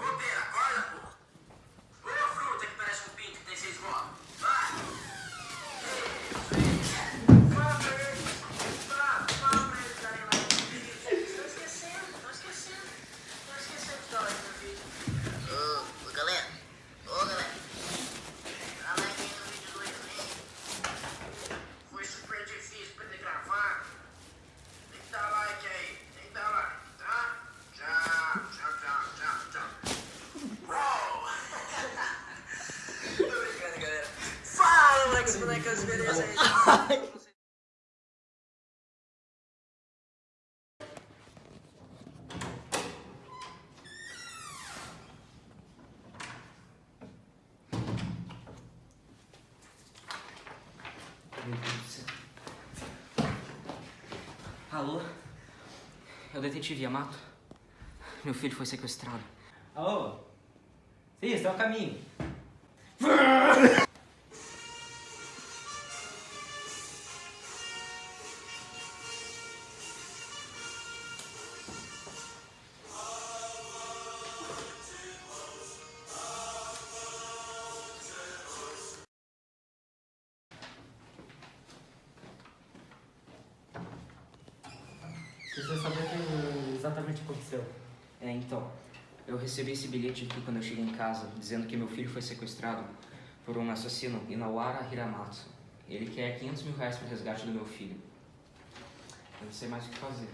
Whoopie! Bonecas, beleza. Alô? É o detetive Yamato? Meu filho foi sequestrado. Alô? Sim, está a caminho. Precisa saber o que exatamente aconteceu. É, então, eu recebi esse bilhete aqui quando eu cheguei em casa, dizendo que meu filho foi sequestrado por um assassino, Inawara Hiramatsu. Ele quer 500 mil reais para o resgate do meu filho. Eu não sei mais o que fazer.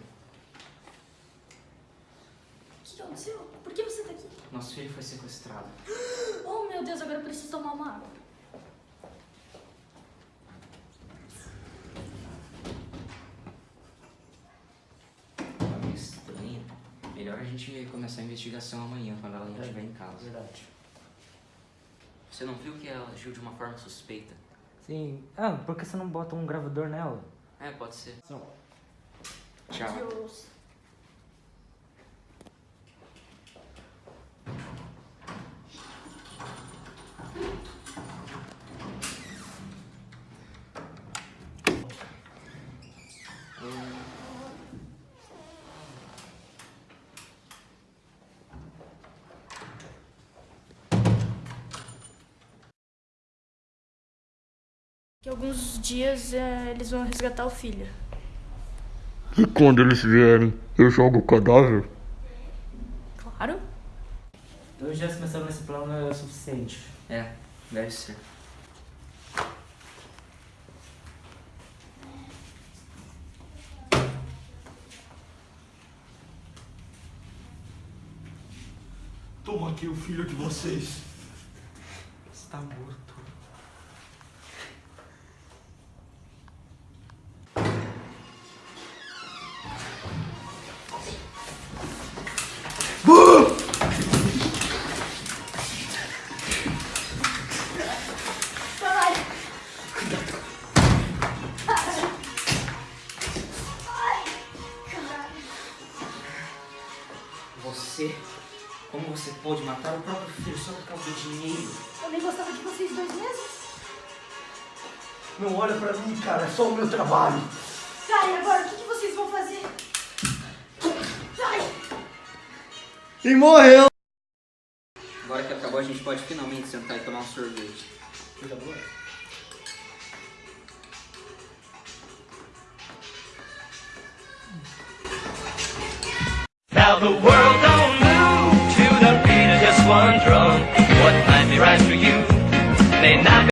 O que aconteceu? Por que você tá aqui? Nosso filho foi sequestrado. Oh, meu Deus, agora eu preciso tomar uma água. Melhor a gente começar a investigação amanhã, quando ela não estiver em casa. Verdade. Você não viu que ela agiu de uma forma suspeita? Sim. Ah, por que você não bota um gravador nela? É, pode ser. Não. Tchau. Deus. Que alguns dias é, eles vão resgatar o filho. E quando eles vierem, eu jogo o cadáver? Claro. Dois dias pensando nesse plano é o suficiente. É, deve ser. Toma aqui o filho de vocês. Está morto. Você, como você pôde matar o próprio filho só por causa do dinheiro? Eu nem gostava de vocês dois mesmo. Não olha pra mim, cara, é só o meu trabalho. Tá, e agora o que, que vocês vão fazer? Ai, E morreu! Agora que acabou, a gente pode finalmente sentar e tomar um sorvete. Coisa boa. Now the world